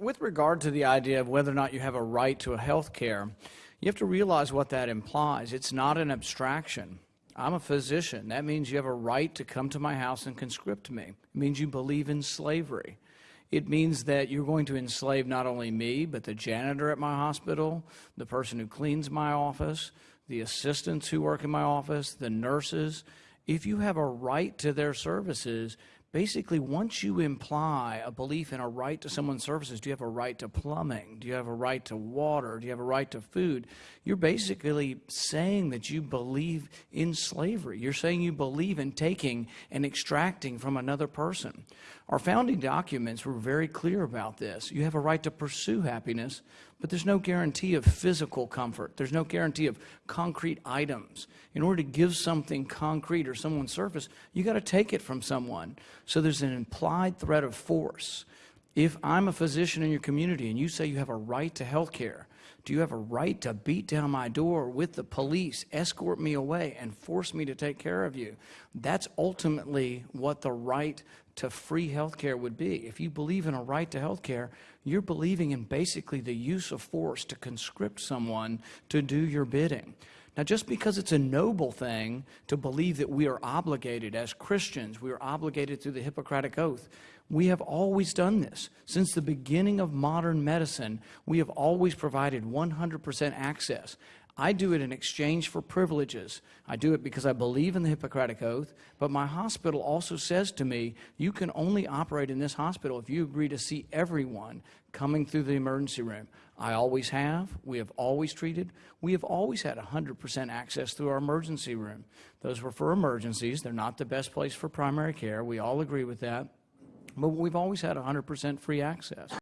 with regard to the idea of whether or not you have a right to a health care, you have to realize what that implies. It's not an abstraction. I'm a physician. That means you have a right to come to my house and conscript me. It means you believe in slavery. It means that you're going to enslave not only me, but the janitor at my hospital, the person who cleans my office, the assistants who work in my office, the nurses. If you have a right to their services, basically, once you imply a belief in a right to someone's services, do you have a right to plumbing? Do you have a right to water? Do you have a right to food? You're basically saying that you believe in slavery. You're saying you believe in taking and extracting from another person. Our founding documents were very clear about this. You have a right to pursue happiness, but there's no guarantee of physical comfort. There's no guarantee of concrete items. In order to give something concrete or someone surface, you got to take it from someone. So there's an implied threat of force. If I'm a physician in your community and you say you have a right to health care, do you have a right to beat down my door with the police, escort me away, and force me to take care of you? That's ultimately what the right to free health care would be. If you believe in a right to health care, you're believing in basically the use of force to conscript someone to do your bidding. Now, just because it's a noble thing to believe that we are obligated as Christians, we are obligated through the Hippocratic Oath, we have always done this. Since the beginning of modern medicine, we have always provided 100% access. I do it in exchange for privileges. I do it because I believe in the Hippocratic Oath, but my hospital also says to me, you can only operate in this hospital if you agree to see everyone coming through the emergency room. I always have. We have always treated. We have always had 100% access through our emergency room. Those were for emergencies. They're not the best place for primary care. We all agree with that. But we've always had 100% free access.